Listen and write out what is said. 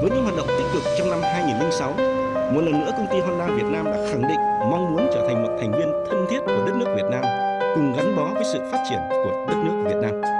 Với những hoạt động tích cực trong năm 2006, một lần nữa công ty Honda Việt Nam đã khẳng định mong muốn trở thành một thành viên thân thiết của đất nước Việt Nam, cùng gắn bó với sự phát triển của đất nước Việt Nam.